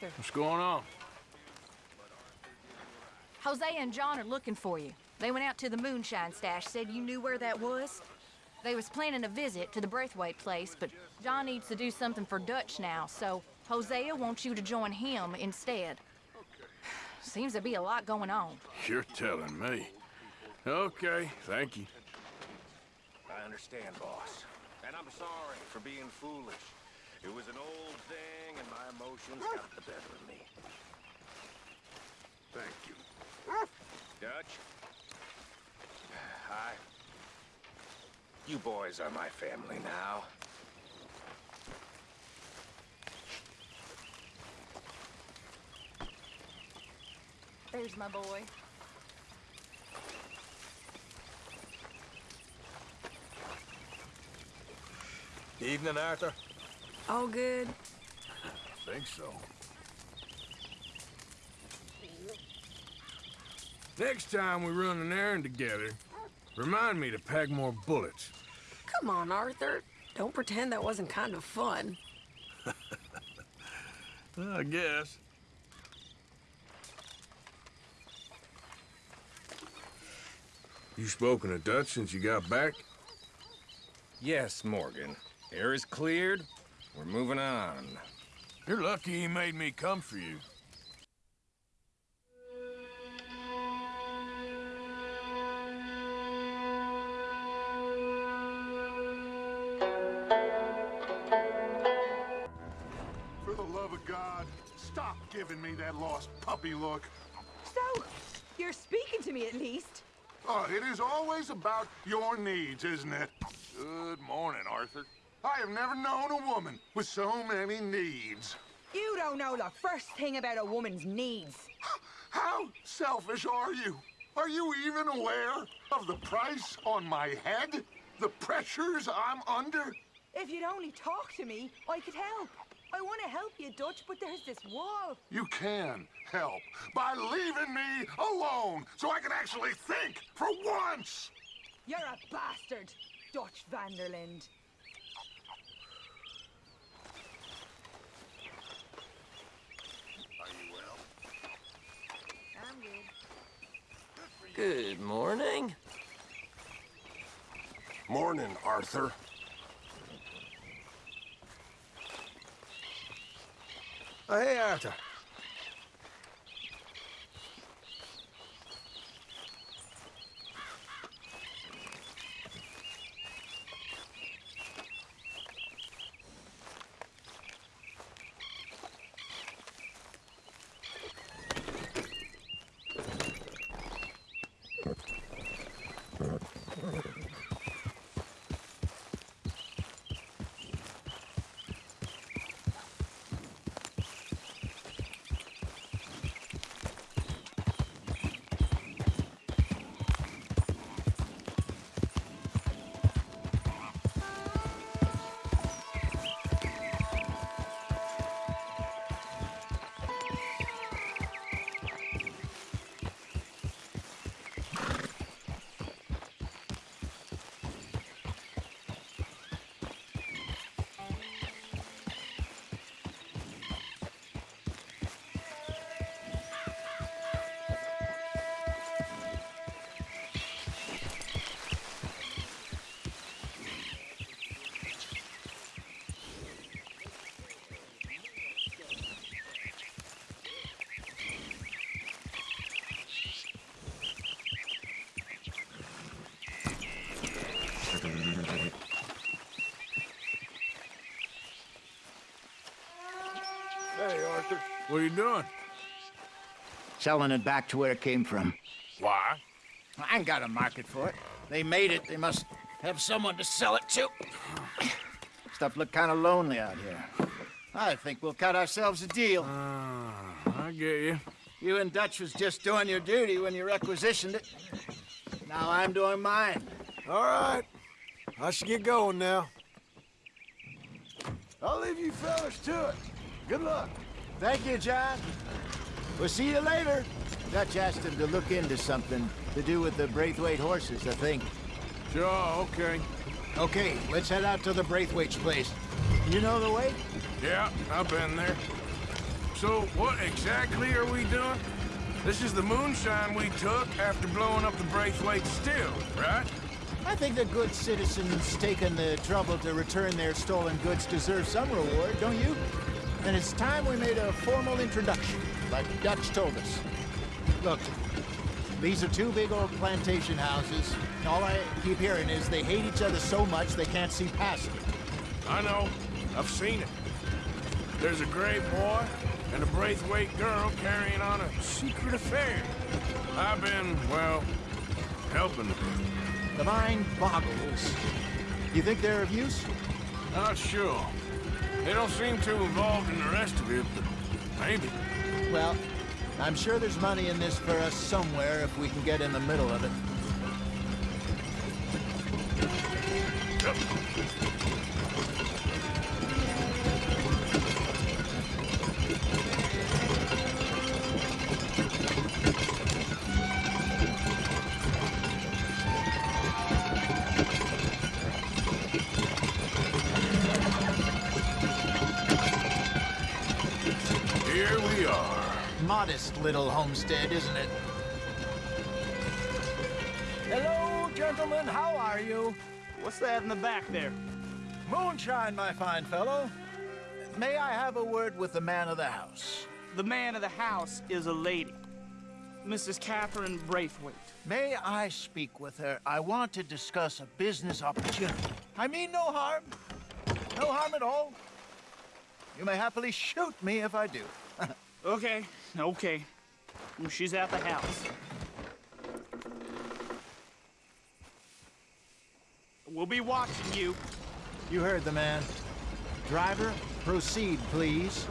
Hey, Arthur. What's going on? Hosea and John are looking for you. They went out to the moonshine stash, said you knew where that was. They was planning a visit to the Braithwaite place, but John needs to do something for Dutch now, so Hosea wants you to join him instead. Seems to be a lot going on. You're telling me. Okay, thank you. I understand, boss. And I'm sorry for being foolish. It was an old thing, and my emotions got the better of me. Thank you. Dutch? Hi. You boys are my family now. There's my boy. Evening, Arthur. All good. I Think so. Next time we run an errand together, remind me to pack more bullets. Come on, Arthur. Don't pretend that wasn't kind of fun. I guess. You spoken a Dutch since you got back? Yes, Morgan. Air is cleared. We're moving on. You're lucky he made me come for you. For the love of God, stop giving me that lost puppy look. So, you're speaking to me at least. Oh, it is always about your needs, isn't it? Good morning, Arthur. I have never known a woman with so many needs. You don't know the first thing about a woman's needs. How selfish are you? Are you even aware of the price on my head? The pressures I'm under? If you'd only talk to me, I could help. I want to help you, Dutch, but there's this wall. You can help by leaving me alone so I can actually think for once. You're a bastard, Dutch van der Linde. Are you well? I'm good. Good morning. Morning, Arthur. Hey, Arthur. Hey, Arthur. What are you doing? Selling it back to where it came from. Why? I ain't got a market for it. They made it. They must have someone to sell it to. Stuff look kind of lonely out here. I think we'll cut ourselves a deal. Uh, I get you. You and Dutch was just doing your duty when you requisitioned it. Now I'm doing mine. All right. I should get going now. I'll leave you fellas to it. Good luck. Thank you, John. We'll see you later. Dutch asked him to look into something to do with the Braithwaite horses, I think. Sure, okay. Okay, let's head out to the Braithwaite's place. You know the way? Yeah, I've been there. So what exactly are we doing? This is the moonshine we took after blowing up the Braithwaite still, right? I think the good citizens taking the trouble to return their stolen goods deserve some reward, don't you? And it's time we made a formal introduction, like Dutch told us. Look, these are two big old plantation houses. and All I keep hearing is they hate each other so much they can't see past it. I know. I've seen it. There's a gray boy and a Braithwaite girl carrying on a secret affair. I've been, well, helping them. The mind boggles. You think they're of use? Not sure. They don't seem too involved in the rest of it, but maybe. Well, I'm sure there's money in this for us somewhere if we can get in the middle of it. Little homestead, isn't it? Hello, gentlemen. How are you? What's that in the back there? Moonshine, my fine fellow. May I have a word with the man of the house? The man of the house is a lady. Mrs. Catherine Braithwaite. May I speak with her? I want to discuss a business opportunity. I mean no harm. No harm at all. You may happily shoot me if I do. Okay, okay. She's at the house. We'll be watching you. You heard the man. Driver, proceed, please.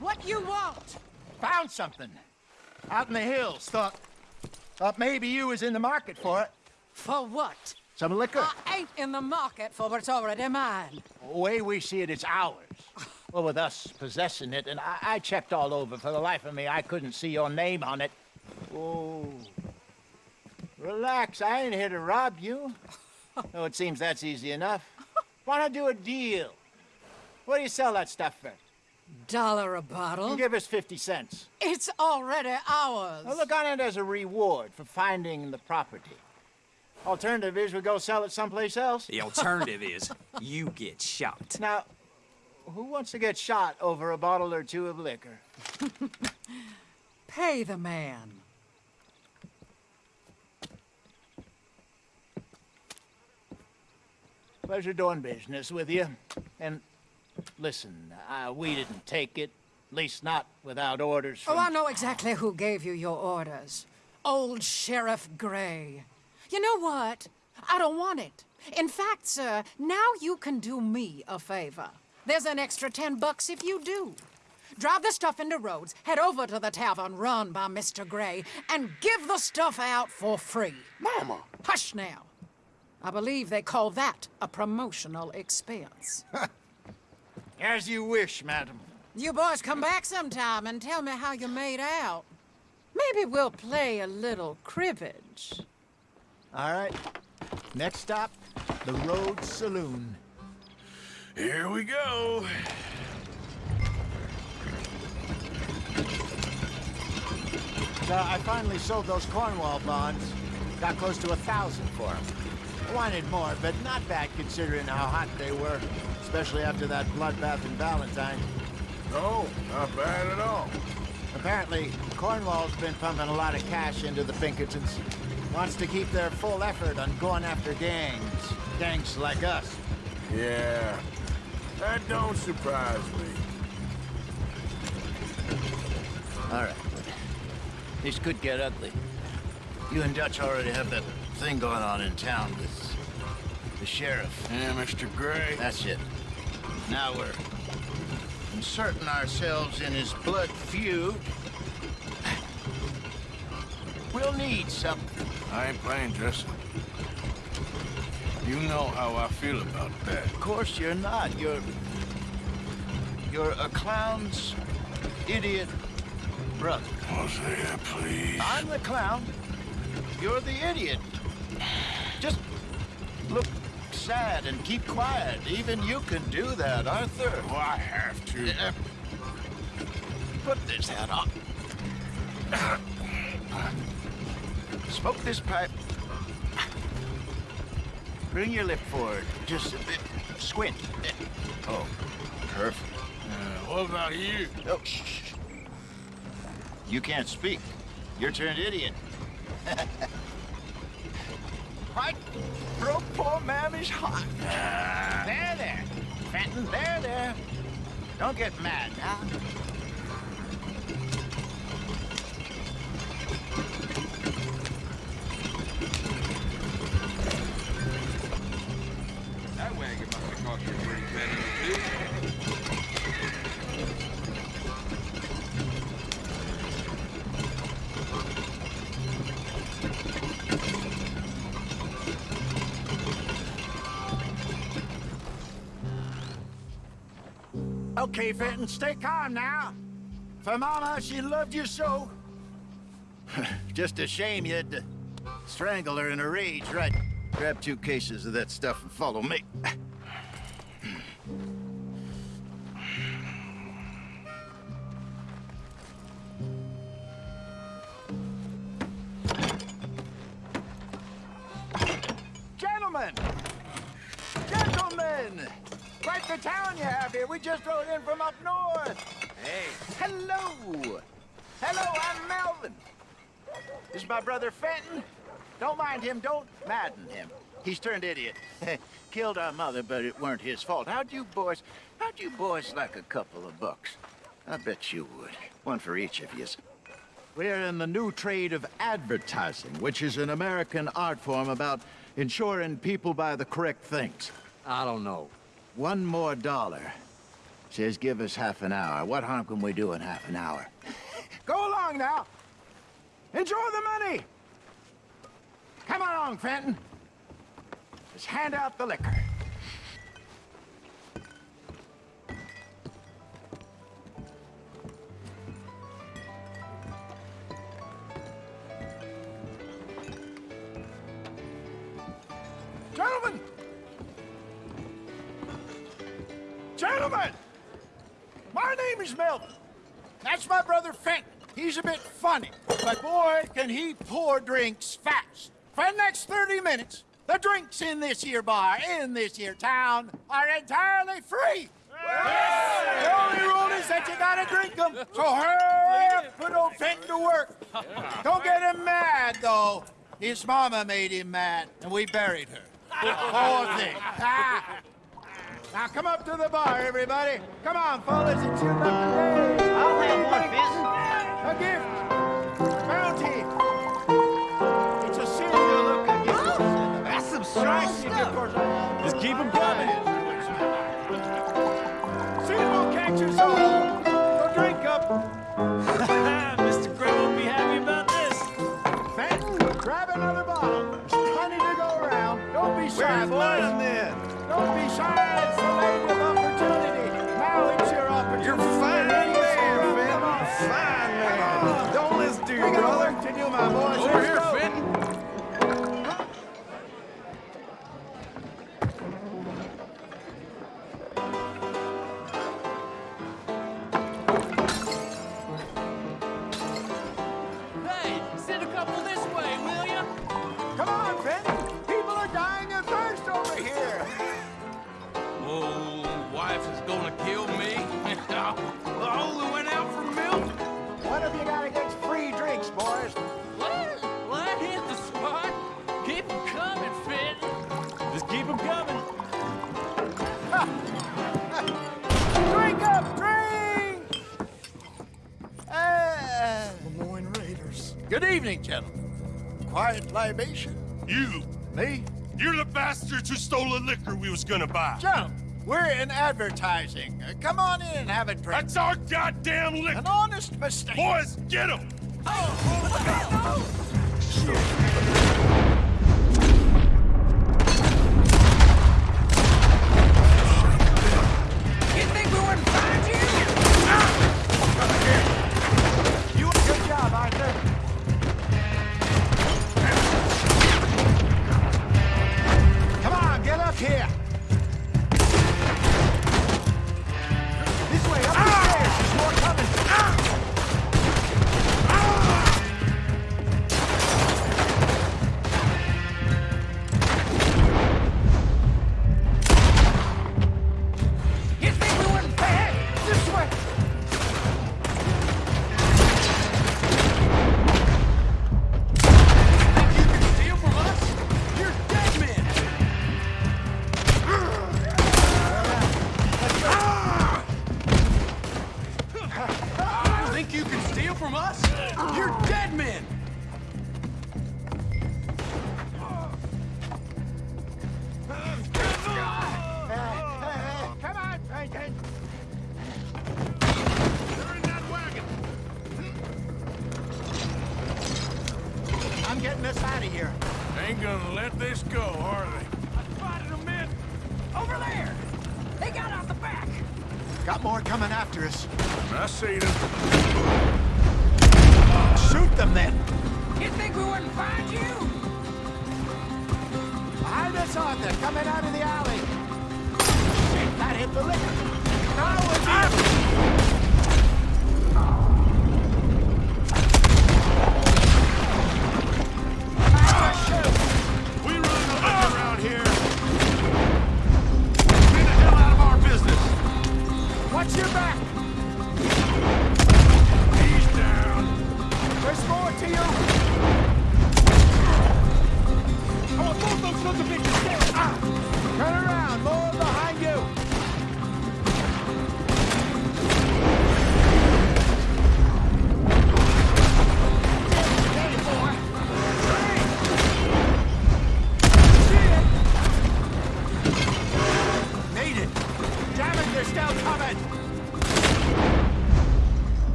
What you want? Found something. Out in the hills. Thought, thought maybe you was in the market for it. For what? Some liquor. I ain't in the market for what's already mine. The way we see it, it's ours. Well, with us possessing it, and I, I checked all over. For the life of me, I couldn't see your name on it. Oh. Relax, I ain't here to rob you. Oh, it seems that's easy enough. Why not do a deal? What do you sell that stuff for? Dollar a bottle? Give us 50 cents. It's already ours. Well, look on it as a reward for finding the property. Alternative is we go sell it someplace else. The alternative is you get shot. Now, who wants to get shot over a bottle or two of liquor? Pay the man. Pleasure doing business with you. And listen, uh, we didn't take it. At least not without orders from... Oh, I know exactly who gave you your orders. Old Sheriff Gray. You know what? I don't want it. In fact, sir, now you can do me a favor. There's an extra ten bucks if you do. Drive the stuff into Rhodes, head over to the tavern run by Mr. Gray, and give the stuff out for free. Mama. Hush now. I believe they call that a promotional expense. As you wish, madam. You boys come back sometime and tell me how you made out. Maybe we'll play a little cribbage. All right. Next stop, the Rhodes Saloon. Here we go. So I finally sold those Cornwall bonds. Got close to a thousand for them. I wanted more, but not bad considering how hot they were, especially after that bloodbath in Valentine. No, not bad at all. Apparently, Cornwall's been pumping a lot of cash into the Pinkertons. Wants to keep their full effort on going after gangs. Gangs like us. Yeah, that don't surprise me. All right. This could get ugly. You and Dutch already have that thing going on in town with the sheriff. Yeah, Mr. Gray. That's it. Now we're inserting ourselves in his blood feud. We'll need something. I ain't playing, Jesse. You know how I feel about that. Of course you're not. You're... You're a clown's idiot brother. Hosea, please. I'm the clown. You're the idiot. Just look sad and keep quiet. Even you can do that, Arthur. Oh, I have to. Uh, Put this hat on. Smoke this pipe. Bring your lip forward. Just a bit. Squint. Oh, perfect. Uh, what about you? Oh, shh, shh. You can't speak. You're turned idiot. right? Broke poor mammy's heart. Ah. There, there. Fenton, there, there. Don't get mad now. Okay, Fenton, stay calm now. For Mama, she loved you so. Just a shame you had to strangle her in a rage, right? Grab two cases of that stuff and follow me. He's turned idiot. Killed our mother, but it weren't his fault. How'd you boys, how'd you boys like a couple of bucks? I bet you would. One for each of yous. We're in the new trade of advertising, which is an American art form about ensuring people buy the correct things. I don't know. One more dollar. Says give us half an hour. What harm can we do in half an hour? Go along now. Enjoy the money. Come along, Fenton. Hand out the liquor. Gentlemen! Gentlemen! My name is Melvin. That's my brother Fenton. He's a bit funny, but boy, can he pour drinks fast. For the next 30 minutes, the drinks in this here bar, in this here town, are entirely free. The only rule is that you gotta drink them. So hurry up, put old Fenton to work. Don't get him mad, though. His mama made him mad, and we buried her. Poor thing. Ah. Now come up to the bar, everybody. Come on, fellas, it's your lucky day. I'll have one, A gift. Just keep them coming. Sin will catch us all. So drink up. Mr. Gray won't be happy about this. Fenton, grab another bottle. There's plenty to go around. Don't be shy, boys. then? Don't be shy. It's the land of opportunity. Now it's your opportunity. You're a fine man, Fenton. Fine man. Don't listen to your brother. do, my boys. Over Let's here, go. Fenton. Good evening, gentlemen. Quiet libation? You! Me? You're the bastards who stole the liquor we was gonna buy. Jump! We're in advertising. Uh, come on in and have a drink. That's our goddamn liquor! An honest mistake. Boys, get him! of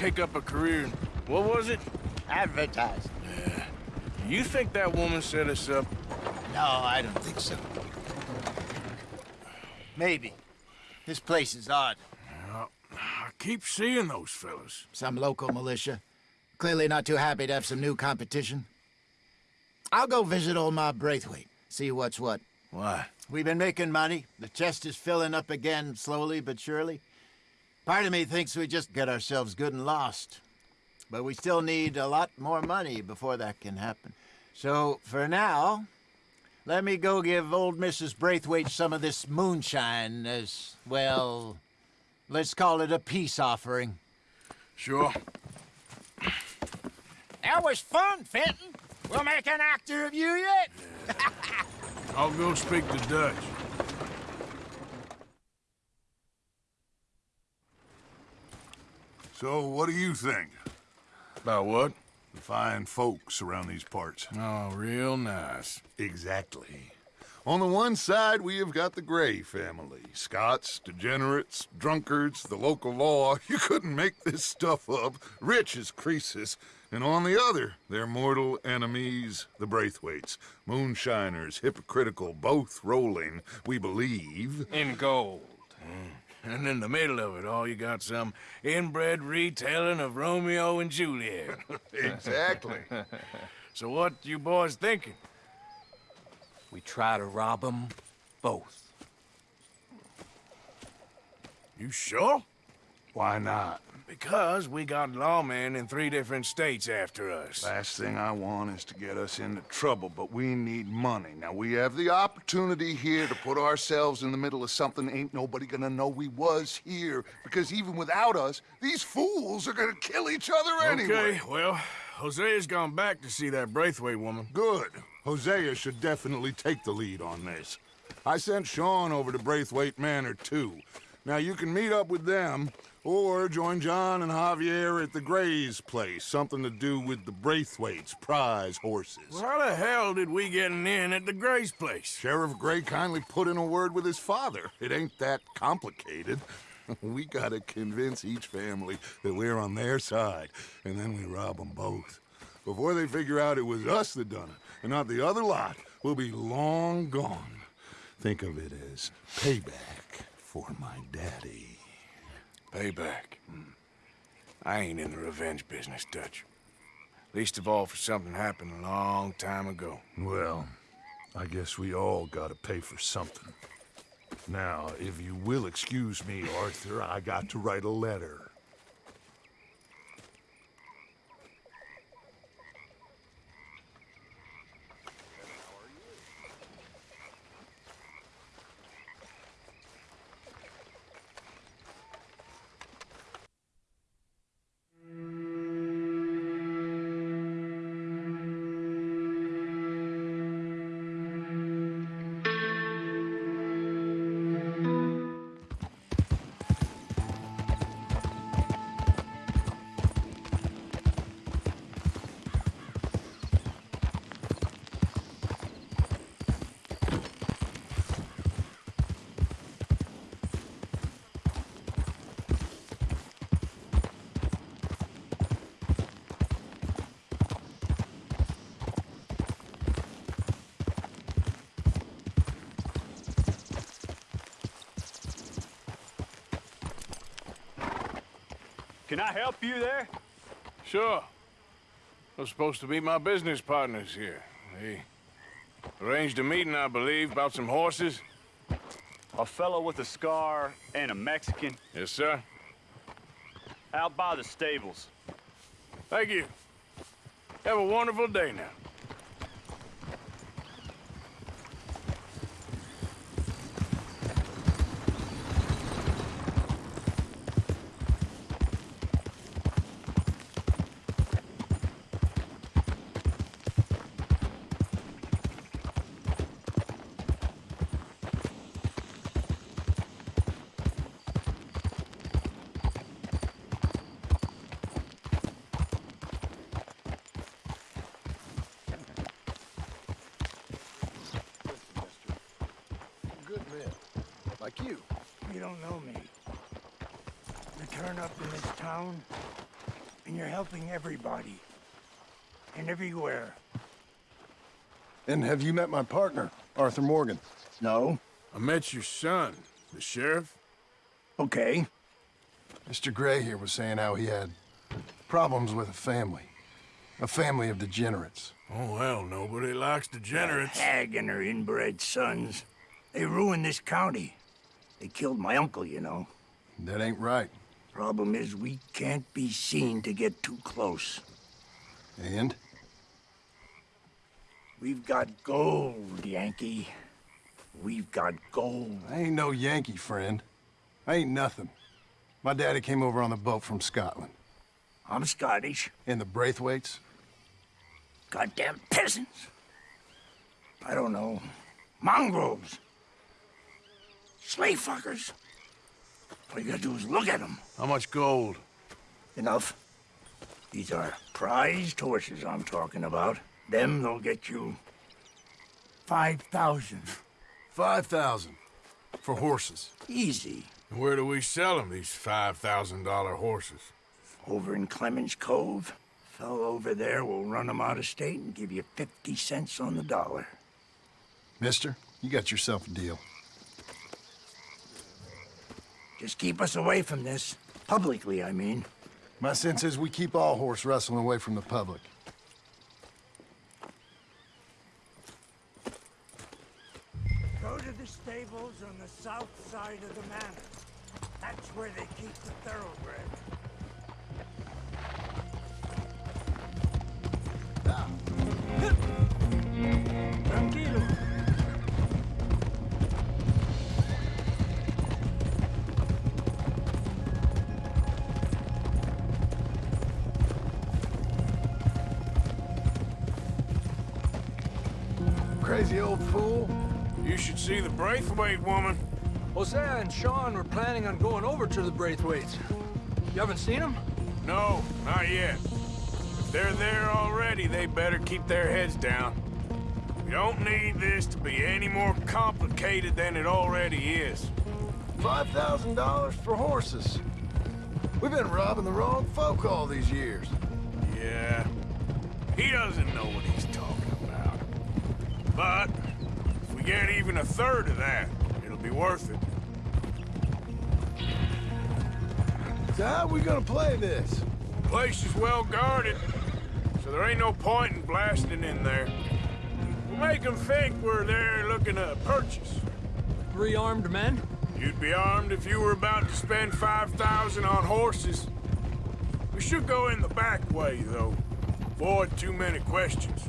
take up a career in... What was it? Advertise. You think that woman set us up? No, I don't think so. Maybe. This place is odd. I keep seeing those fellas. Some local militia. Clearly not too happy to have some new competition. I'll go visit old Mob Braithwaite, see what's what. Why? We've been making money. The chest is filling up again, slowly but surely. Part of me thinks we just get ourselves good and lost. But we still need a lot more money before that can happen. So, for now, let me go give old Mrs. Braithwaite some of this moonshine as, well, let's call it a peace offering. Sure. That was fun, Fenton. We'll make an actor of you yet. I'll go speak to Dutch. So, what do you think? About what? The fine folks around these parts. Oh, real nice. Exactly. On the one side, we have got the Gray family. Scots, degenerates, drunkards, the local law. You couldn't make this stuff up. Rich as Croesus. And on the other, their mortal enemies, the Braithwaites. Moonshiners, hypocritical, both rolling, we believe. In gold. Hmm. And in the middle of it all, you got some inbred retelling of Romeo and Juliet. exactly. so what you boys thinking? We try to rob them both. You sure? Why not? Because we got lawmen in three different states after us. Last thing I want is to get us into trouble, but we need money. Now, we have the opportunity here to put ourselves in the middle of something ain't nobody gonna know we was here. Because even without us, these fools are gonna kill each other anyway. Okay, well, Hosea's gone back to see that Braithwaite woman. Good. Hosea should definitely take the lead on this. I sent Sean over to Braithwaite Manor, too. Now, you can meet up with them, or join John and Javier at the Gray's place. Something to do with the Braithwaites' prize horses. Well, how the hell did we get an in at the Gray's place? Sheriff Gray kindly put in a word with his father. It ain't that complicated. we gotta convince each family that we're on their side, and then we rob them both. before they figure out it was us that done it, and not the other lot, we'll be long gone. Think of it as payback for my daddy. Payback. Hmm. I ain't in the revenge business, Dutch. Least of all for something happened a long time ago. Well, I guess we all gotta pay for something. Now, if you will excuse me, Arthur, I got to write a letter. Can I help you there? Sure. They're supposed to be my business partners here. They arranged a meeting, I believe, about some horses. A fellow with a scar and a Mexican Yes, sir. out by the stables. Thank you. Have a wonderful day now. Good men. Like you. You don't know me. You turn up in this town, and you're helping everybody. And everywhere. And have you met my partner, Arthur Morgan? No. I met your son, the sheriff. Okay. Mr. Gray here was saying how he had problems with a family. A family of degenerates. Oh, well, nobody likes degenerates. Hag and her inbred sons. They ruined this county. They killed my uncle, you know. That ain't right. Problem is, we can't be seen to get too close. And? We've got gold, Yankee. We've got gold. I ain't no Yankee, friend. I ain't nothing. My daddy came over on the boat from Scotland. I'm Scottish. And the Braithwaites? Goddamn peasants. I don't know. Mongrels. Slave fuckers. All you gotta do is look at them. How much gold? Enough. These are prized horses I'm talking about. Them, they'll get you 5,000. Five thousand. For horses. Easy. Where do we sell them, these $5,000 horses? Over in Clemens Cove. Fellow over there will run them out of state and give you 50 cents on the dollar. Mister, you got yourself a deal. Just keep us away from this. Publicly, I mean. My sense is we keep all horse wrestling away from the public. Go to the stables on the south side of the manor. That's where they keep the thoroughbred. Crazy old fool. You should see the Braithwaite woman. Hosea and Sean were planning on going over to the Braithwaites. You haven't seen them? No, not yet. If they're there already, they better keep their heads down. We don't need this to be any more complicated than it already is. $5,000 for horses. We've been robbing the wrong folk all these years. Yeah. He doesn't know what he's talking about. But if we get even a third of that, it'll be worth it. So how we gonna play this? Place is well guarded, so there ain't no point in blasting in there. We'll make them think we're there looking to purchase. Three armed men? You'd be armed if you were about to spend 5,000 on horses. We should go in the back way, though. Avoid too many questions.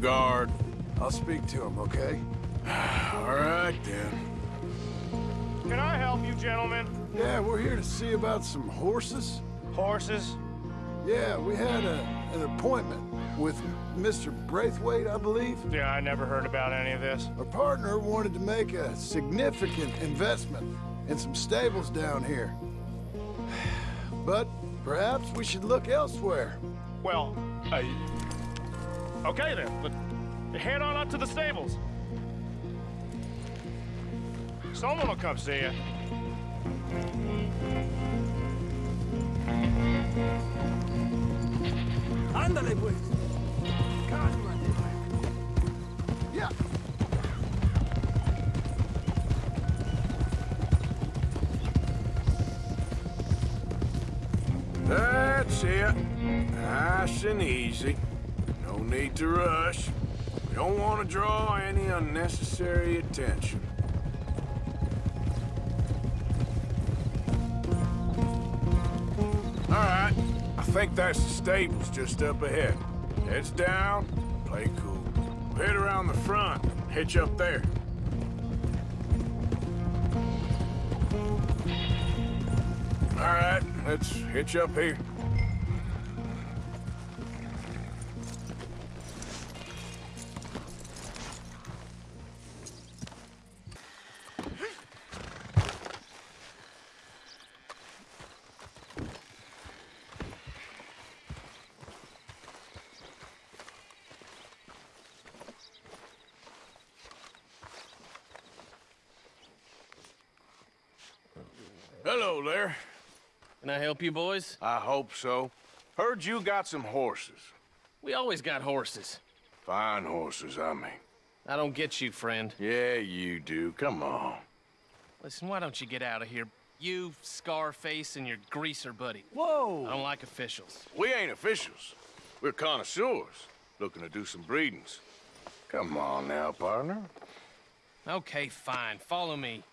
Guard. I'll speak to him, okay? All right, then. Can I help you, gentlemen? Yeah, we're here to see about some horses. Horses? Yeah, we had a, an appointment with Mr. Braithwaite, I believe. Yeah, I never heard about any of this. Our partner wanted to make a significant investment in some stables down here. But perhaps we should look elsewhere. Well, uh, okay then. But head on up to the stables. Someone will come see you. Ándale, pues. Yeah. That's it. Nice and easy. Need to rush. We don't want to draw any unnecessary attention. All right. I think that's the stables just up ahead. Heads down, play cool. We'll head around the front, hitch up there. All right, let's hitch up here. Hello there. Can I help you boys? I hope so. Heard you got some horses. We always got horses. Fine horses, I mean. I don't get you, friend. Yeah, you do. Come on. Listen, why don't you get out of here? You, Scarface, and your greaser buddy. Whoa! I don't like officials. We ain't officials. We're connoisseurs, looking to do some breedings. Come on now, partner. Okay, fine. Follow me.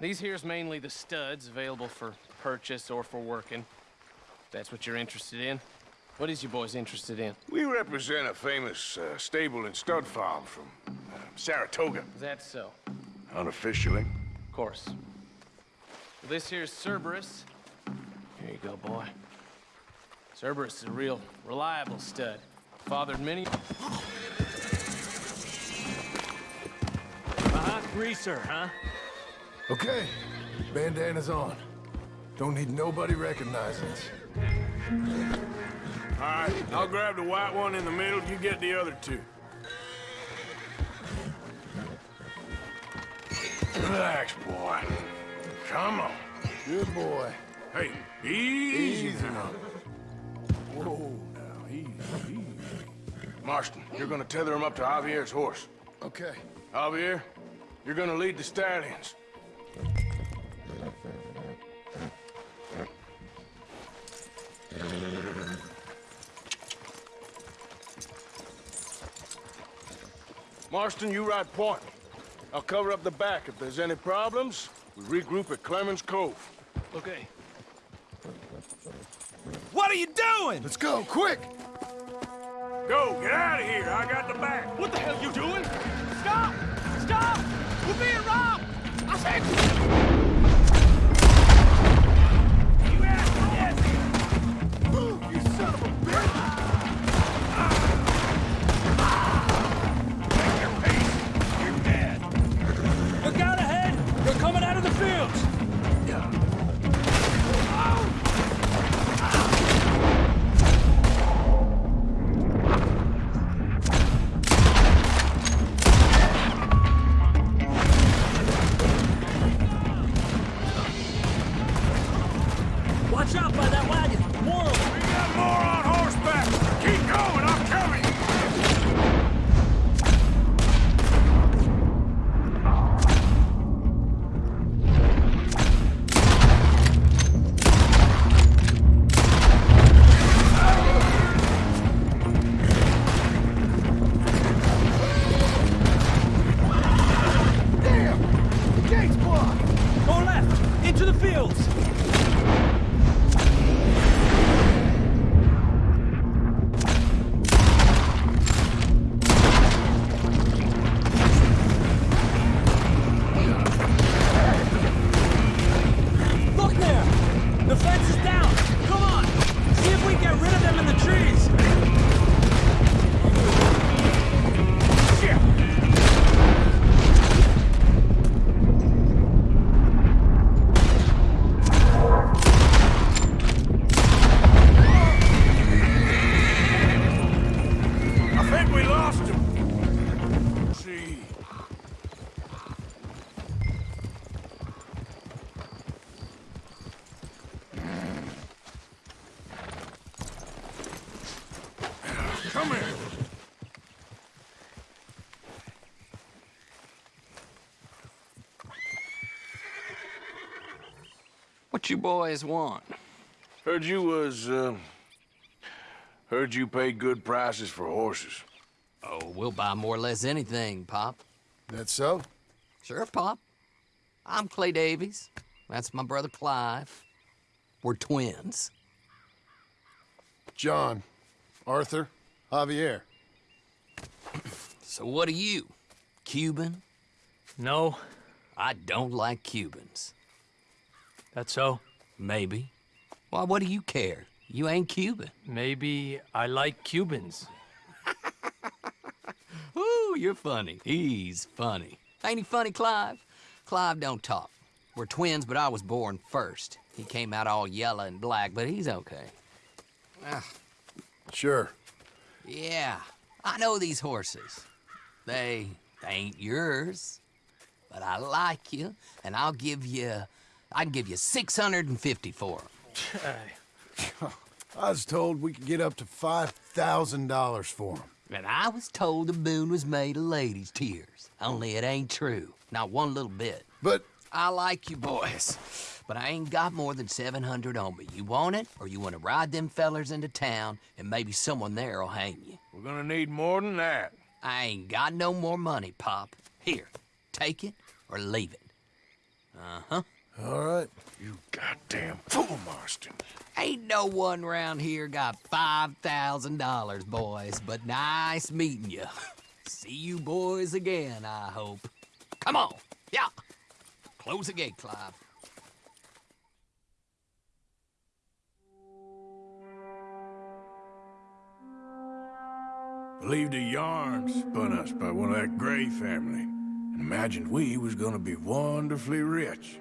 These here's mainly the studs available for purchase or for working. If that's what you're interested in. What is you boys interested in? We represent a famous uh, stable and stud farm from uh, Saratoga. Is that so? Unofficially. Of course. Well, this here's Cerberus. Here you go, boy. Cerberus is a real reliable stud. Fathered many... Uh-huh, greaser, huh? Okay, bandana's on. Don't need nobody recognizing us. All right, I'll grab the white one in the middle. You get the other two. Relax, boy. Come on. Good boy. Hey, easy, Easy now. Whoa, now, easy, easy. Marston, you're gonna tether him up to Javier's horse. Okay. Javier, you're gonna lead the stallions. Marston, you ride point. I'll cover up the back. If there's any problems, we regroup at Clemens Cove. Okay. What are you doing? Let's go, quick! Go, get out of here. I got the back. What the hell are you doing? Stop! Stop! We're being robbed! I said... What you boys want? Heard you was, uh... Heard you paid good prices for horses. Oh, we'll buy more or less anything, Pop. That so? Sure, Pop. I'm Clay Davies. That's my brother Clive. We're twins. John, Arthur, Javier. So what are you? Cuban? No. I don't like Cubans. That so? Maybe. Why, what do you care? You ain't Cuban. Maybe I like Cubans. Ooh, you're funny. He's funny. Ain't he funny, Clive? Clive don't talk. We're twins, but I was born first. He came out all yellow and black, but he's okay. Ah, Sure. yeah, I know these horses. They ain't yours, but I like you, and I'll give you, I can give you 650 for 'em. I was told we could get up to $5,000 for them. And I was told the moon was made of ladies' tears. Only it ain't true. Not one little bit. But I like you boys, but I ain't got more than 700 on me. You want it, or you want to ride them fellers into town, and maybe someone there'll hang you. We're gonna need more than that. I ain't got no more money, Pop. Here, take it or leave it. Uh-huh. All right. You goddamn fool, Marston. Ain't no one round here got $5,000, boys, but nice meeting you. See you boys again, I hope. Come on, yeah. Close the gate, Clive. Believed a yarn spun us by one of that Gray family, and imagined we was gonna be wonderfully rich.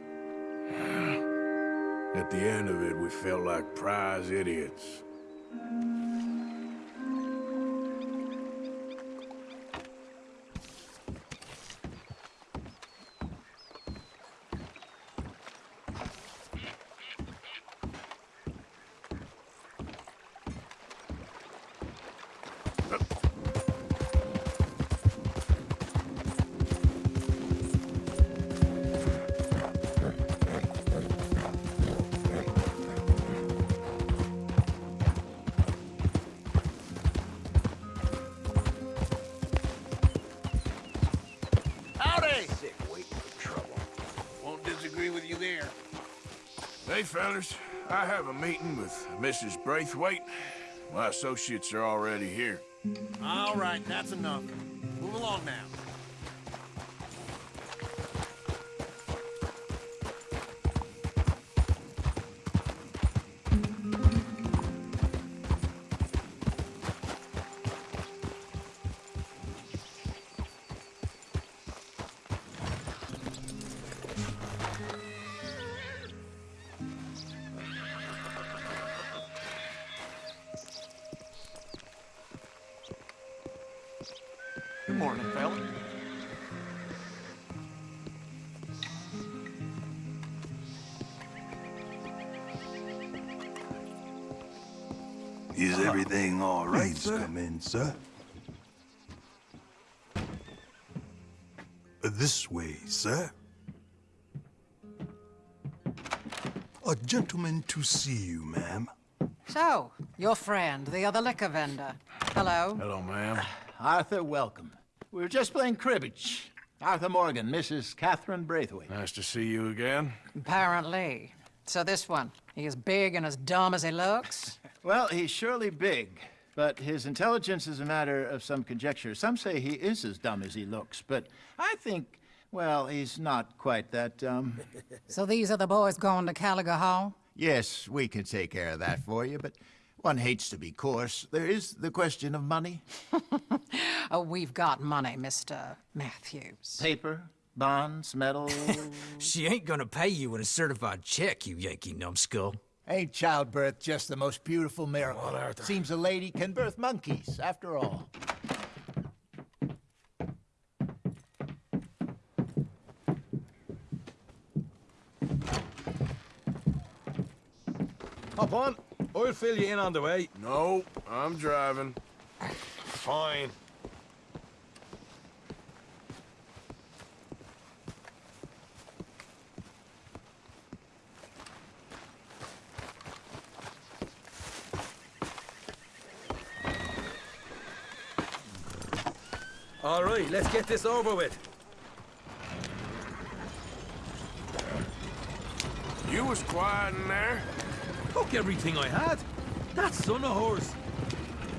At the end of it, we felt like prize idiots. Fellas, I have a meeting with Mrs. Braithwaite. My associates are already here. All right, that's enough. Move along now. Sir? In, sir. This way, sir. A gentleman to see you, ma'am. So, your friend, the other liquor vendor. Hello. Hello, ma'am. Arthur, welcome. We were just playing cribbage. Arthur Morgan, Mrs. Catherine Braithwaite. Nice to see you again. Apparently. So this one, he is big and as dumb as he looks? Well, he's surely big, but his intelligence is a matter of some conjecture. Some say he is as dumb as he looks, but I think, well, he's not quite that dumb. so these are the boys going to Caliga Hall? Yes, we can take care of that for you, but one hates to be coarse. There is the question of money. oh, we've got money, Mr. Matthews. Paper, bonds, metal. she ain't gonna pay you in a certified check, you Yankee numbskull. Ain't childbirth just the most beautiful miracle? On, Arthur. Seems a lady can birth monkeys, after all. Hop on. I'll fill you in on the way. No, I'm driving. Fine. Right, let's get this over with. You was quiet in there. Took everything I had. That son of horse.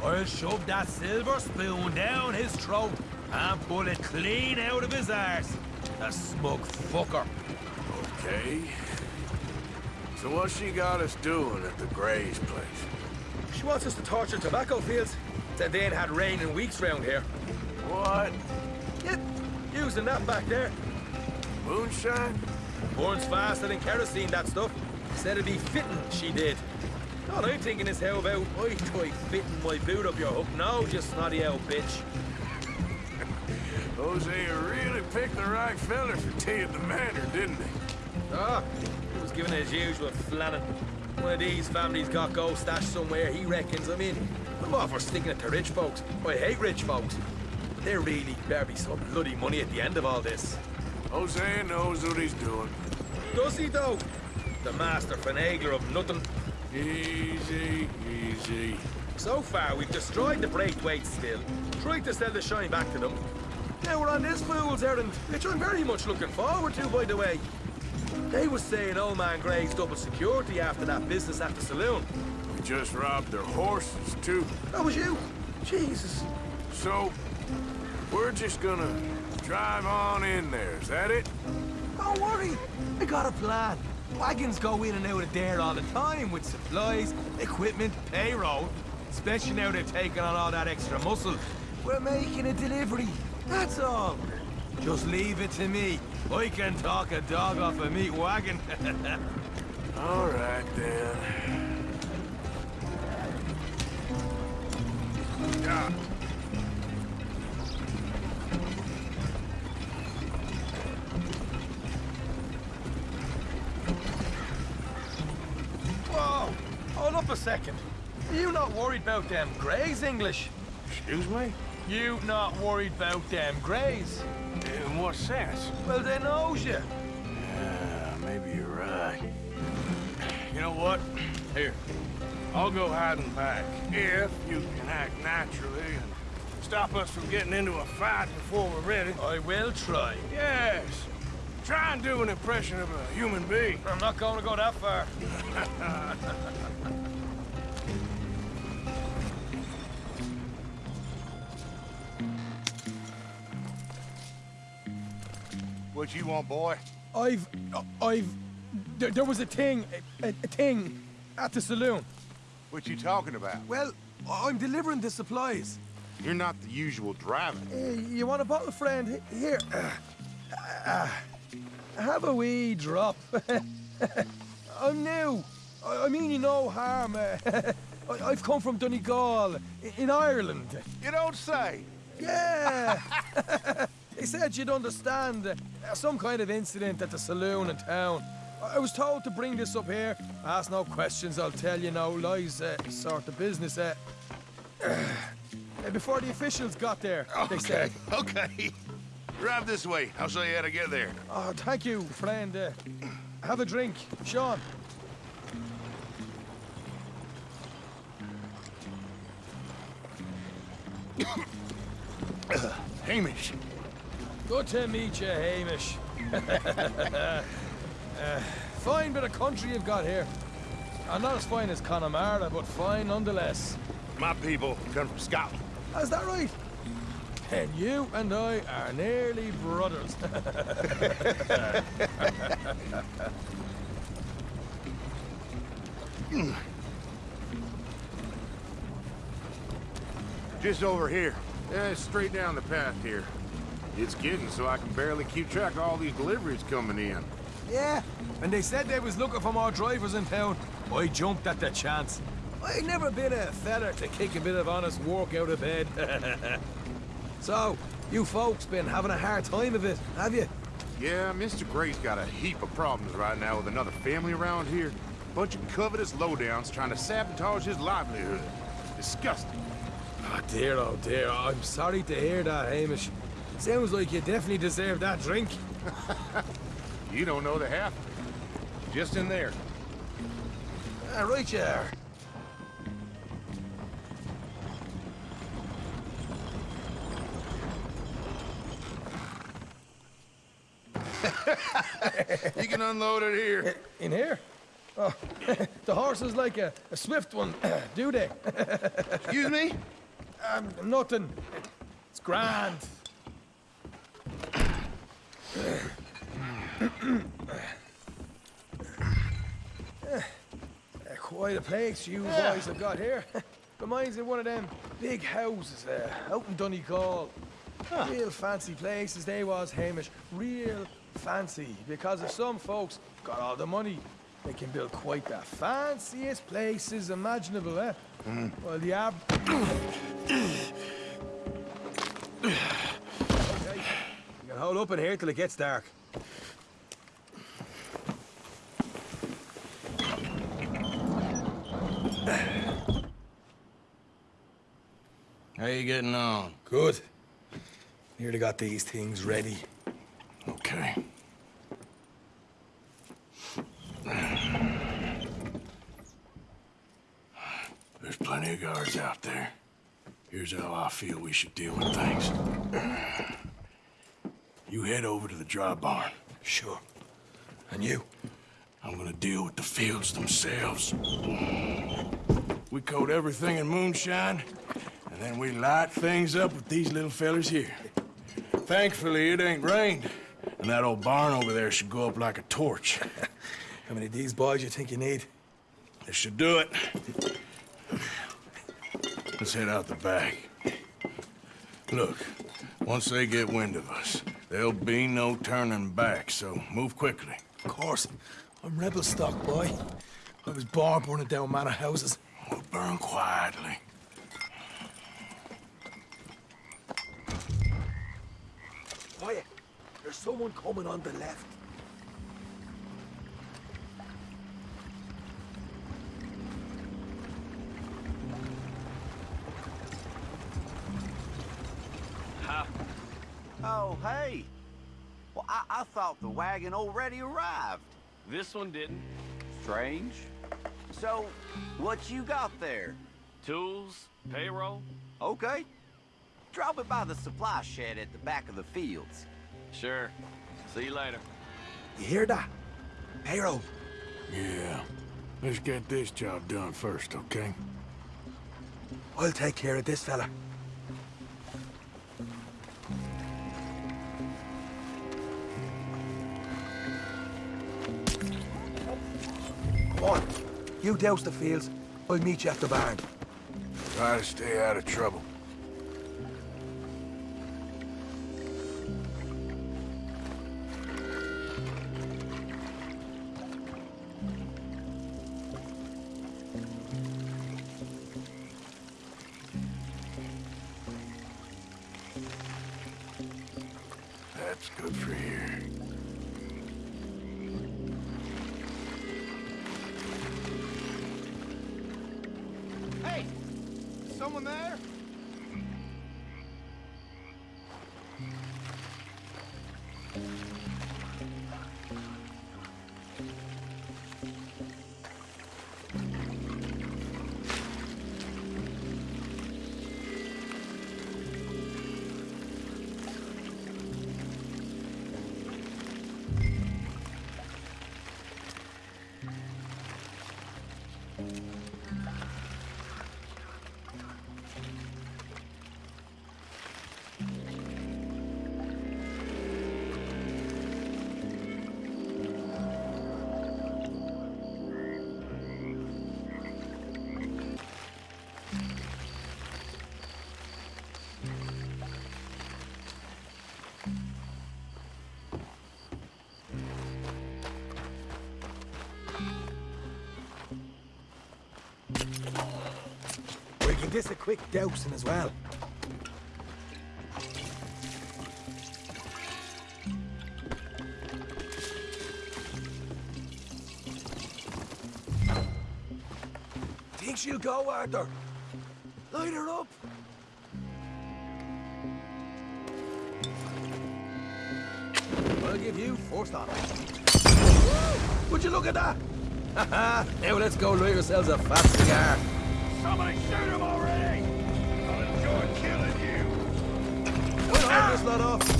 I'll shove that silver spoon down his throat and pull it clean out of his arse. A smug fucker. Okay. So what she got us doing at the Gray's place? She wants us to torture tobacco fields. Said they ain't had rain in weeks round here. What? Yep, using that back there. Moonshine? Burns faster than kerosene, that stuff. Said it'd be fitting, she did. All I'm thinking is how about I try fitting my boot up your hook now, you snotty old bitch. Hosea really picked the right fella for tea at the manor, didn't he? Ah, he was giving his usual flannin'. One of these families got gold stashed somewhere, he reckons. I mean, I'm all for sticking it to rich folks. I hate rich folks. There really better be some bloody money at the end of all this. Hosea knows what he's doing. Does he, though? The master finagler of nothing. Easy, easy. So far, we've destroyed the Braithwaite still, tried to sell the shine back to them. Now we're on this fool's errand, which I'm very much looking forward to, by the way. They was saying old man Gray's double security after that business at the saloon. We just robbed their horses, too. That was you? Jesus. So, we're just gonna drive on in there, is that it? Don't worry, I got a plan. Wagons go in and out of there all the time with supplies, equipment, payroll. Especially now they're taking on all that extra muscle. We're making a delivery, that's all. Just leave it to me. I can talk a dog off a meat wagon. all right, then. Second. You not worried about them Grays, English? Excuse me? You not worried about them Grays? In what sense? Well, they knows you. Yeah, maybe you're right. You know what? Here, I'll go hiding back. If you can act naturally and stop us from getting into a fight before we're ready. I will try. Yes. Try and do an impression of a human being. I'm not going to go that far. What you want, boy? I've... I've... There, there was a thing, a, a thing, at the saloon. What you talking about? Well, I'm delivering the supplies. You're not the usual driver. Hey, you want a bottle, friend? Here. Uh, uh, uh, have a wee drop. I'm new. I, I mean you no harm. Uh, I, I've come from Donegal, in Ireland. You don't say. Yeah. they said you'd understand. Uh, some kind of incident at the saloon in town. I was told to bring this up here. Ask no questions, I'll tell you no lies. Uh, sort of business. Uh, before the officials got there, okay, they said. Okay. Drive this way. I'll show you how to get there. Oh, thank you, friend. Uh, have a drink, Sean. Hamish. Good to meet you, Hamish. uh, fine bit of country you've got here. Uh, not as fine as Connemara, but fine nonetheless. My people come from Scotland. Is that right? And you and I are nearly brothers. Just over here. Yeah, straight down the path here. It's getting so I can barely keep track of all these deliveries coming in. yeah, and they said they was looking for more drivers in town. I jumped at the chance. I never been a feather to kick a bit of honest work out of bed. so, you folks been having a hard time of it, have you? Yeah, Mr. Gray's got a heap of problems right now with another family around here. Bunch of covetous lowdowns trying to sabotage his livelihood. Disgusting. Oh dear, oh dear. I'm sorry to hear that, Hamish. Sounds like you definitely deserve that drink. You don't know the half. Just in there. Ah, right you are. you can unload it here. In here? Oh, the horse is like a, a swift one, do they? Excuse me? Um, nothing. It's grand. Uh, Quite a place you boys have got here. Reminds me of one of them big houses uh, out in Donegal. Real fancy places they was, Hamish. Real fancy. Because if some folks got all the money, they can build quite the fanciest places imaginable, eh? Well, the ab... hold up in here till it gets dark. How you getting on? Good. Nearly got these things ready. Okay. There's plenty of guards out there. Here's how I feel we should deal with things. You head over to the dry barn. Sure. And you? I'm gonna deal with the fields themselves. We coat everything in moonshine, and then we light things up with these little fellers here. Thankfully, it ain't rained, and that old barn over there should go up like a torch. How many of these boys you think you need? This should do it. Let's head out the back. Look, once they get wind of us, there'll be no turning back, so move quickly. Of course. I'm rebel stock, boy. I was born burning down manor houses. We'll burn quietly. Quiet. There's someone coming on the left. Oh, hey. Well, I, I thought the wagon already arrived. This one didn't. Strange. So, what you got there? Tools, payroll. Okay. Drop it by the supply shed at the back of the fields. Sure. See you later. You hear that? Payroll. Yeah. Let's get this job done first, okay? I'll take care of this fella. On. You douse the fields. I'll meet you at the barn. Try to stay out of trouble. this a quick dousing as well. Think she'll go, Arthur? Light her up! I'll give you four stars. Would you look at that? now let's go lay ourselves a fat cigar. Somebody shoot him shut up.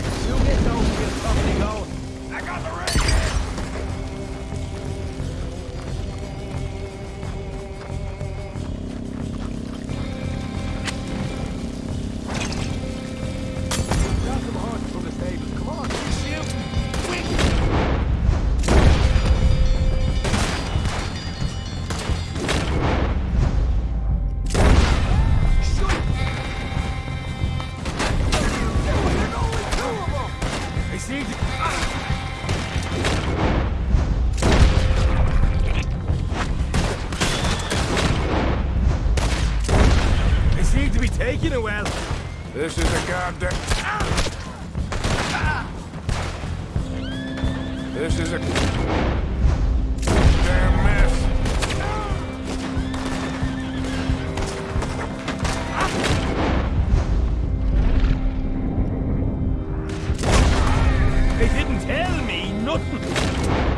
tell me nothing.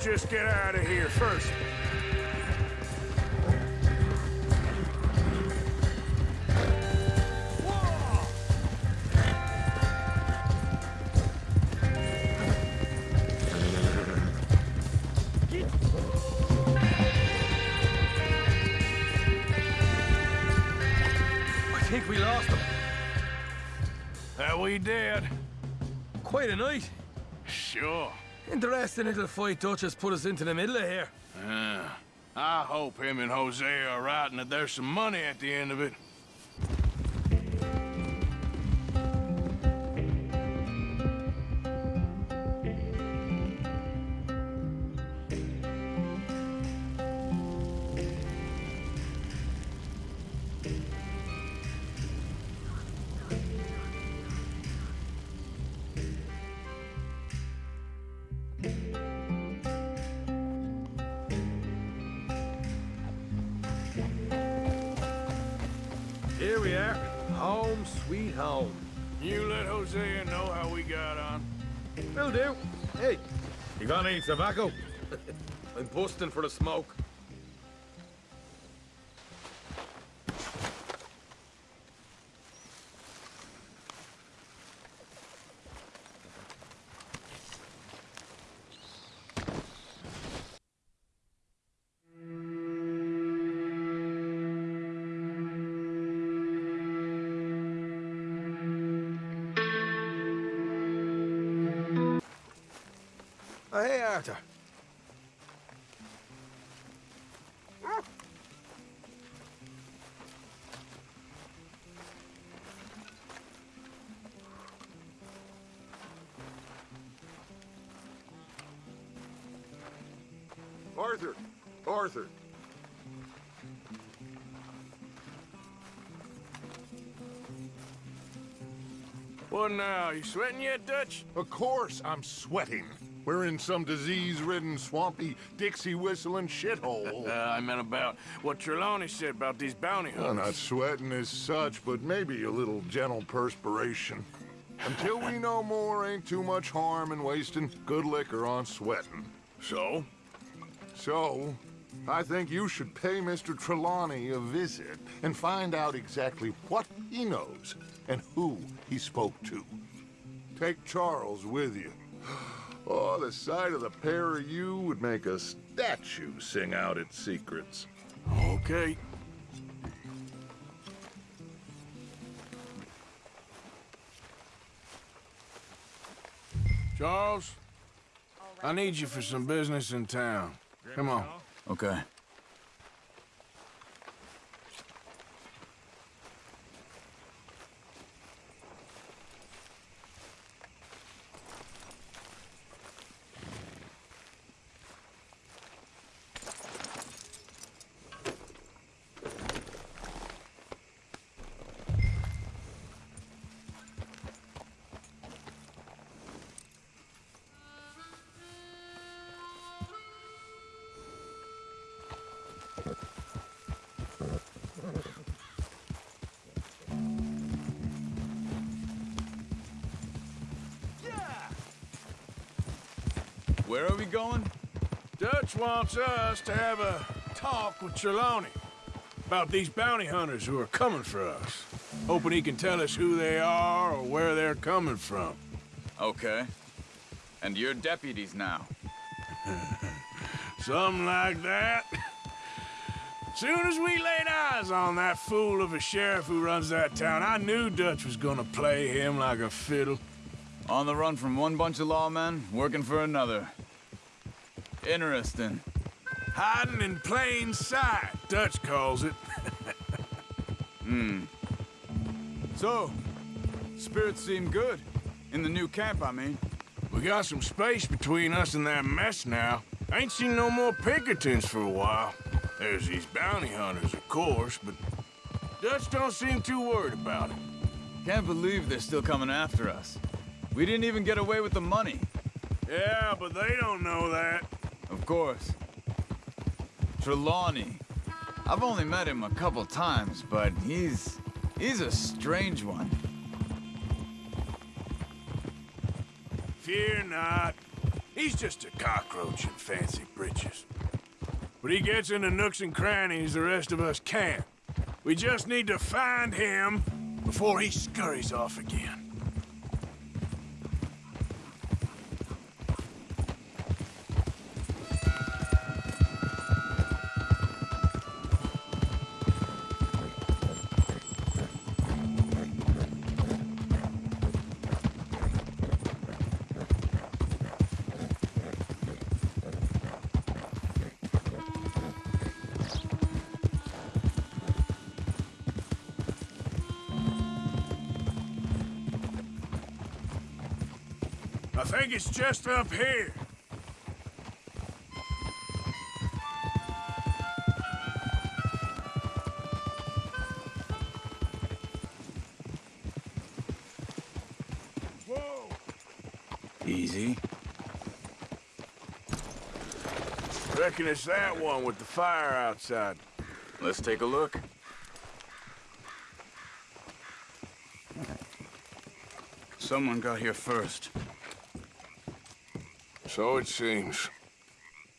just get out of here first. Fight Dutch has put us into the middle of here. Yeah. I hope him and Hosea are right and that there's some money at the end of it. I'm busting for the smoke. Hey, Arthur. Arthur! Arthur! What now? You sweating yet, Dutch? Of course I'm sweating. We're in some disease-ridden, swampy, Dixie-whistling shithole. Uh, I meant about what Trelawney said about these bounty I'm not sweating as such, but maybe a little gentle perspiration. Until we know more, ain't too much harm in wasting good liquor on sweating. So? So, I think you should pay Mr. Trelawney a visit and find out exactly what he knows and who he spoke to. Take Charles with you. Oh, the sight of the pair of you would make a statue sing out its secrets. Okay. Charles, I need you for some business in town. Come on. Okay. Where are we going? Dutch wants us to have a talk with Trelawney about these bounty hunters who are coming for us. Hoping he can tell us who they are or where they're coming from. Okay. And you're deputies now. Something like that. Soon as we laid eyes on that fool of a sheriff who runs that town, I knew Dutch was gonna play him like a fiddle. On the run from one bunch of lawmen, working for another. Interesting. Hiding in plain sight, Dutch calls it. Hmm. So, spirits seem good. In the new camp, I mean. We got some space between us and that mess now. Ain't seen no more Pinkertons for a while. There's these bounty hunters, of course, but Dutch don't seem too worried about it. Can't believe they're still coming after us. We didn't even get away with the money. Yeah, but they don't know that. Of course. Trelawney. I've only met him a couple times, but he's... he's a strange one. Fear not. He's just a cockroach in fancy breeches. But he gets into nooks and crannies the rest of us can't. We just need to find him before he scurries off again. Think it's just up here. Whoa! Easy. Reckon it's that one with the fire outside. Let's take a look. Someone got here first. So it seems.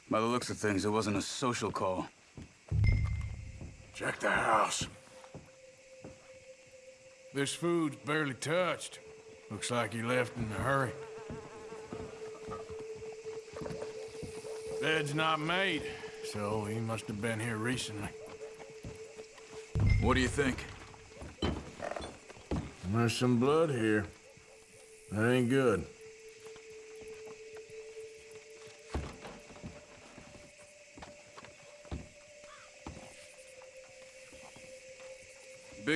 By the looks of things, it wasn't a social call. Check the house. This food's barely touched. Looks like he left in a hurry. Bed's not made, so he must have been here recently. What do you think? There's some blood here. That ain't good.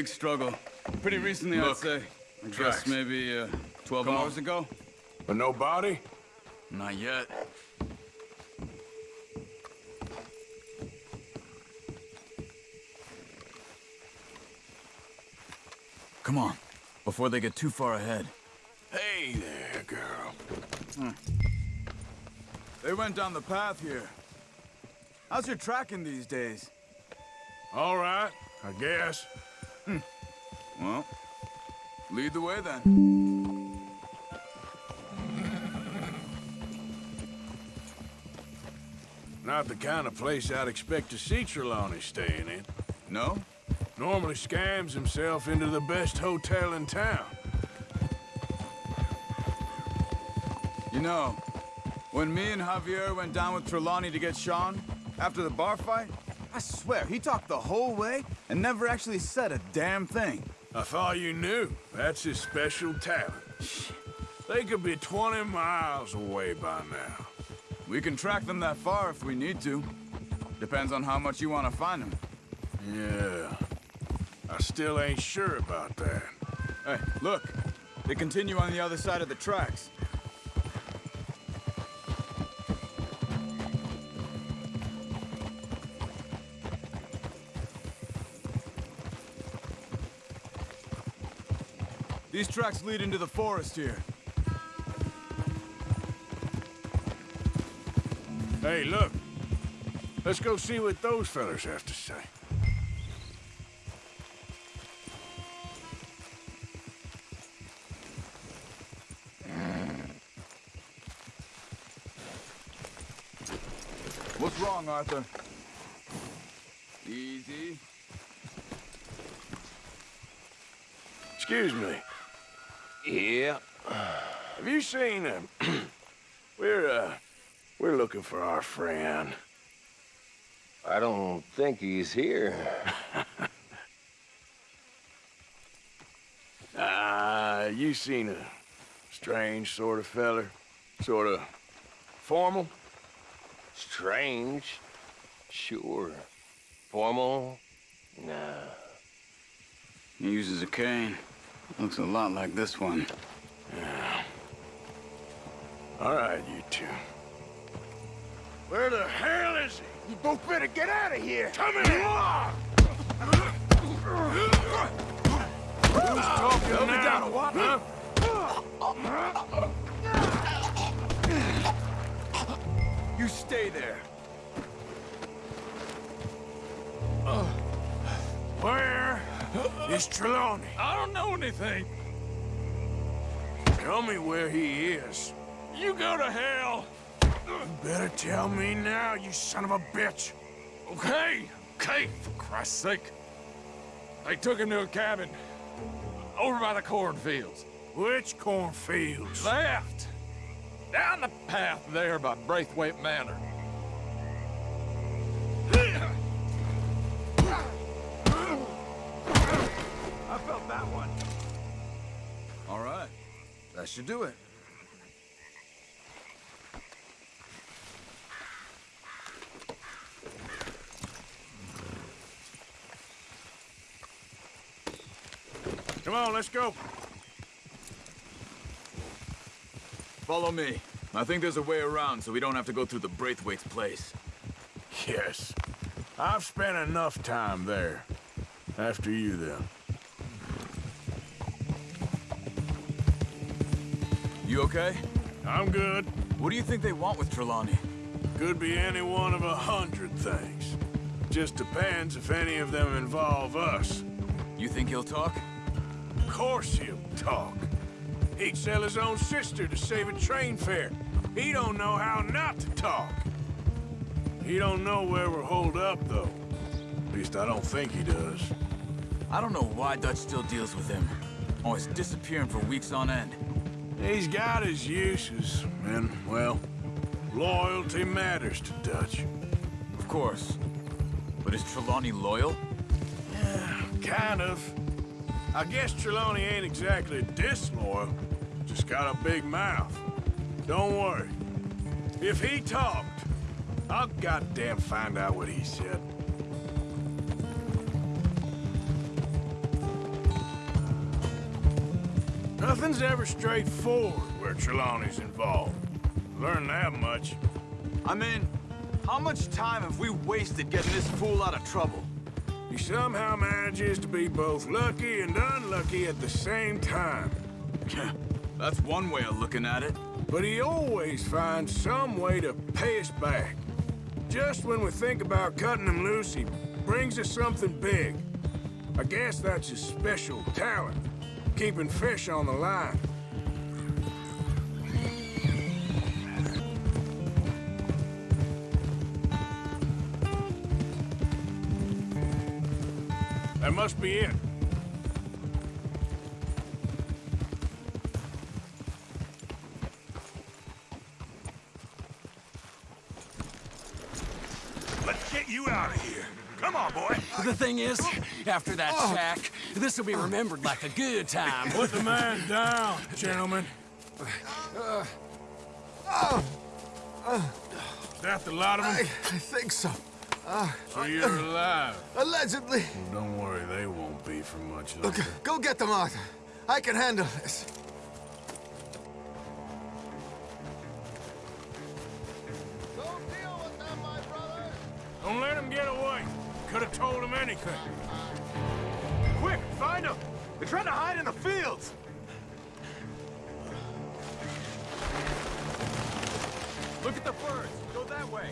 Big struggle. Pretty recently, Look, I'd say. I tracks. guess maybe uh, 12 Come on. hours ago? But no body? Not yet. Come on, before they get too far ahead. Hey there, girl. Hmm. They went down the path here. How's your tracking these days? All right, I guess. Well, lead the way then. Not the kind of place I'd expect to see Trelawney staying in. No? Normally scams himself into the best hotel in town. You know, when me and Javier went down with Trelawney to get Sean, after the bar fight, I swear, he talked the whole way and never actually said a damn thing. I thought you knew. That's his special talent. They could be 20 miles away by now. We can track them that far if we need to. Depends on how much you want to find them. Yeah. I still ain't sure about that. Hey, look. They continue on the other side of the tracks. These tracks lead into the forest here. Hey, look. Let's go see what those fellas have to say. What's wrong, Arthur? Easy. Excuse me. Yeah. Have you seen him? we're, uh, we're looking for our friend. I don't think he's here. Ah, you seen a strange sort of feller? Sort of formal? Strange? Sure. Formal? Nah. He uses a cane. Looks a lot like this one. Yeah. All right, you two. Where the hell is he? You both better get out of here. Come here. Who's talking Help now? down, what? Huh? You stay there. Where is Trelawney? I don't know anything. Tell me where he is. You go to hell. You better tell me now, you son of a bitch. Okay, okay, for Christ's sake. They took him to a cabin over by the cornfields. Which cornfields? Left. Down the path there by Braithwaite Manor. That should do it. Come on, let's go. Follow me. I think there's a way around so we don't have to go through the Braithwaite's place. Yes. I've spent enough time there. After you, then. You okay? I'm good. What do you think they want with Trelawney? Could be any one of a hundred things. Just depends if any of them involve us. You think he'll talk? Of course he'll talk. He'd sell his own sister to save a train fare. He don't know how not to talk. He don't know where we're holed up, though. At least I don't think he does. I don't know why Dutch still deals with him. Always disappearing for weeks on end. He's got his uses, and, well, loyalty matters to Dutch. Of course. But is Trelawney loyal? Yeah, kind of. I guess Trelawney ain't exactly disloyal. Just got a big mouth. Don't worry. If he talked, I'll goddamn find out what he said. Nothing's ever straightforward where Trelawney's involved. Learn that much. I mean, how much time have we wasted getting this fool out of trouble? He somehow manages to be both lucky and unlucky at the same time. That's one way of looking at it. But he always finds some way to pay us back. Just when we think about cutting him loose, he brings us something big. I guess that's his special talent, keeping fish on the line. That must be it. Let's get you out of here. Come on, boy. The thing is, after that shack, this will be remembered like a good time. Put the man down, gentlemen. Is that the lot of them? I, I think so. Uh, So you're alive? Allegedly. Well, don't worry, they won't be for much longer. Look, go get them out. I can handle this. Don't deal with that, my brother. Don't let him get away. Could have told him anything. Quick, find them! They're trying to hide in the fields! Look at the birds. Go that way.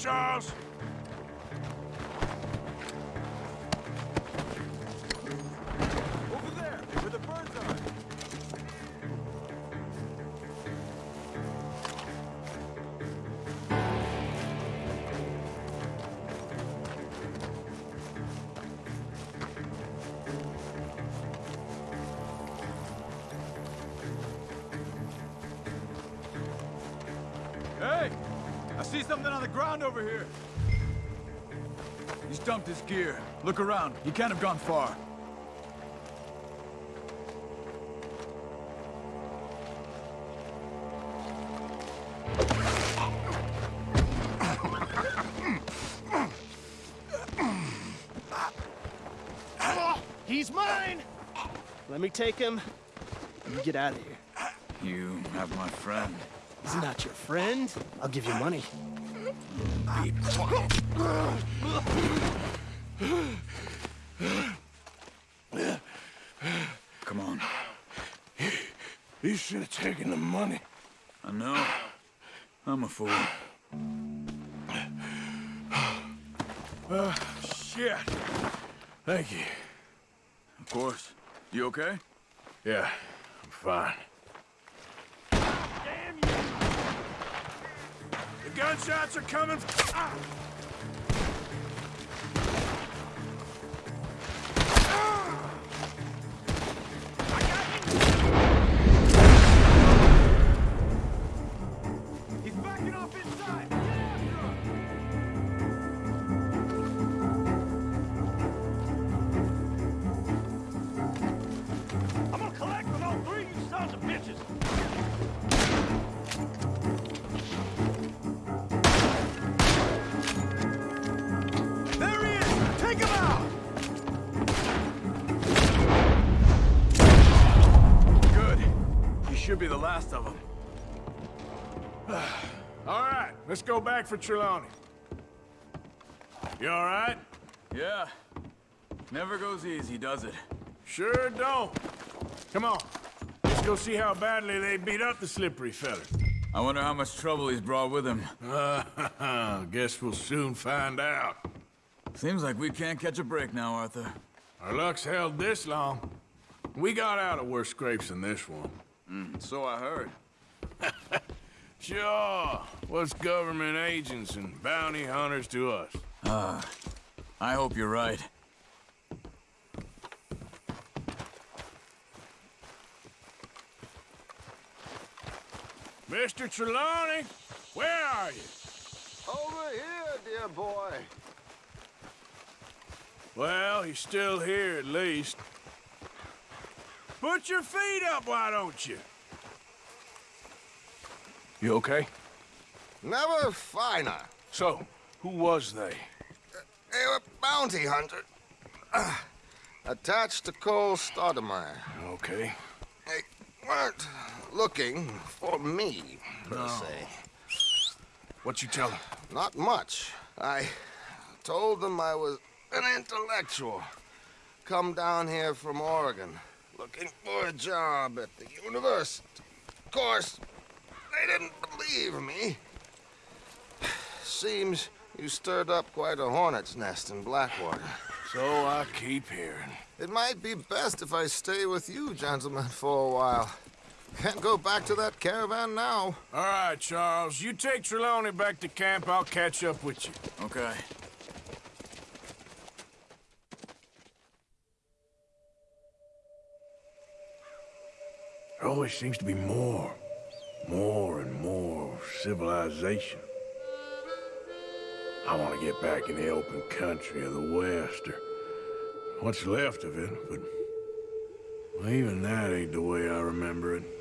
Charles. Look around. He can't have gone far. He's mine! Let me take him. You get out of here. You have my friend. He's not your friend. I'll give you money. Be quiet. Come on. You should have taken the money. I know. I'm a fool. Uh, shit. Thank you. Of course. You okay? Yeah, I'm fine. Damn you! The gunshots are coming. Ah! Go back for Trelawney. You all right? Yeah. Never goes easy, does it? Sure don't. Come on. Let's go see how badly they beat up the slippery fella. I wonder how much trouble he's brought with him. Uh, guess we'll soon find out. Seems like we can't catch a break now, Arthur. Our luck's held this long. We got out of worse scrapes than this one. Mm, so I heard. Sure. What's government agents and bounty hunters to us? Ah, I hope you're right. Mr. Trelawney, where are you? Over here, dear boy. Well, he's still here at least. Put your feet up, why don't you? You okay? Never finer. So, who was they? They were bounty hunter. Uh, attached to Cole Stoudemire. Okay. They weren't looking for me, per se. What you tell them? Not much. I told them I was an intellectual. Come down here from Oregon, looking for a job at the university. Of course, they didn't believe me. Seems you stirred up quite a hornet's nest in Blackwater. So I keep hearing. It might be best if I stay with you, gentlemen, for a while. Can't go back to that caravan now. All right, Charles. You take Trelawney back to camp. I'll catch up with you. Okay. There always seems to be more. More and more civilization. I want to get back in the open country of the West, or what's left of it, but even that ain't the way I remember it.